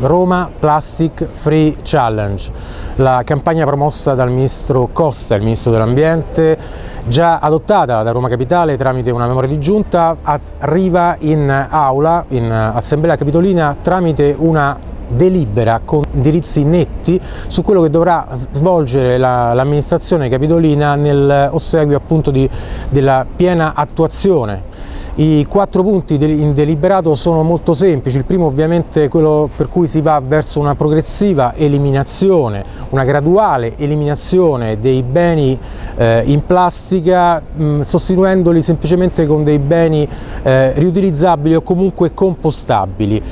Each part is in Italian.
Roma Plastic Free Challenge, la campagna promossa dal ministro Costa, il ministro dell'ambiente, già adottata da Roma Capitale tramite una memoria di giunta, arriva in aula, in assemblea capitolina tramite una delibera con indirizzi netti su quello che dovrà svolgere l'amministrazione capitolina nel ossequio appunto di, della piena attuazione i quattro punti in deliberato sono molto semplici, il primo ovviamente è quello per cui si va verso una progressiva eliminazione, una graduale eliminazione dei beni eh, in plastica mh, sostituendoli semplicemente con dei beni eh, riutilizzabili o comunque compostabili.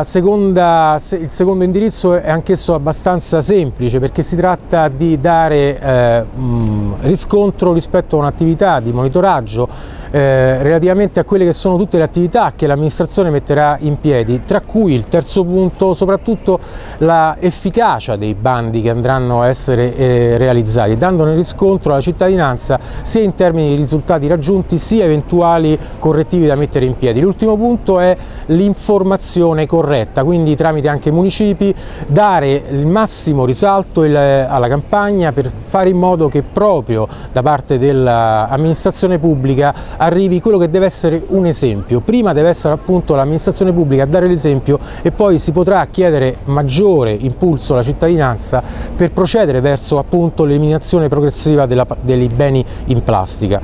Seconda, il secondo indirizzo è anch'esso abbastanza semplice perché si tratta di dare eh, riscontro rispetto a un'attività di monitoraggio eh, relativamente a quelle che sono tutte le attività che l'amministrazione metterà in piedi, tra cui il terzo punto soprattutto la efficacia dei bandi che andranno a essere eh, realizzati, dandone riscontro alla cittadinanza sia in termini di risultati raggiunti sia eventuali correttivi da mettere in piedi. L'ultimo punto è l'informazione corretta, quindi tramite anche i municipi dare il massimo risalto il, alla campagna per fare in modo che proprio da parte dell'amministrazione pubblica arrivi quello che deve essere un esempio. Prima deve essere appunto l'amministrazione pubblica a dare l'esempio e poi si potrà chiedere maggiore impulso alla cittadinanza per procedere verso appunto l'eliminazione progressiva della, dei beni in plastica.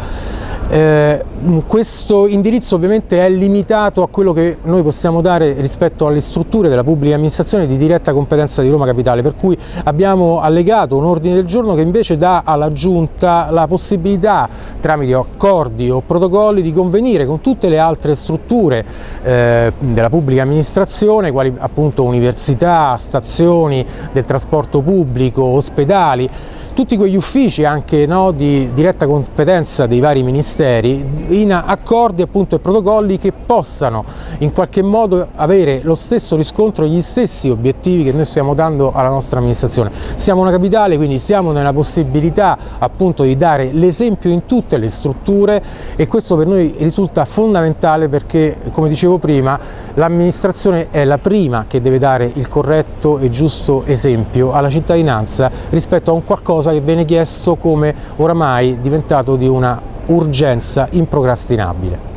Eh, questo indirizzo ovviamente è limitato a quello che noi possiamo dare rispetto alle strutture della pubblica amministrazione di diretta competenza di Roma Capitale, per cui abbiamo allegato un ordine del giorno che invece dà alla Giunta la possibilità tramite accordi o protocolli di convenire con tutte le altre strutture eh, della pubblica amministrazione, quali appunto università, stazioni del trasporto pubblico, ospedali, tutti quegli uffici anche no, di diretta competenza dei vari ministeri in accordi appunto e protocolli che possano in qualche modo avere lo stesso riscontro gli stessi obiettivi che noi stiamo dando alla nostra amministrazione. Siamo una capitale quindi siamo nella possibilità appunto di dare l'esempio in tutte le strutture e questo per noi risulta fondamentale perché come dicevo prima l'amministrazione è la prima che deve dare il corretto e giusto esempio alla cittadinanza rispetto a un qualcosa che viene chiesto come oramai diventato di una urgenza improcrastinabile.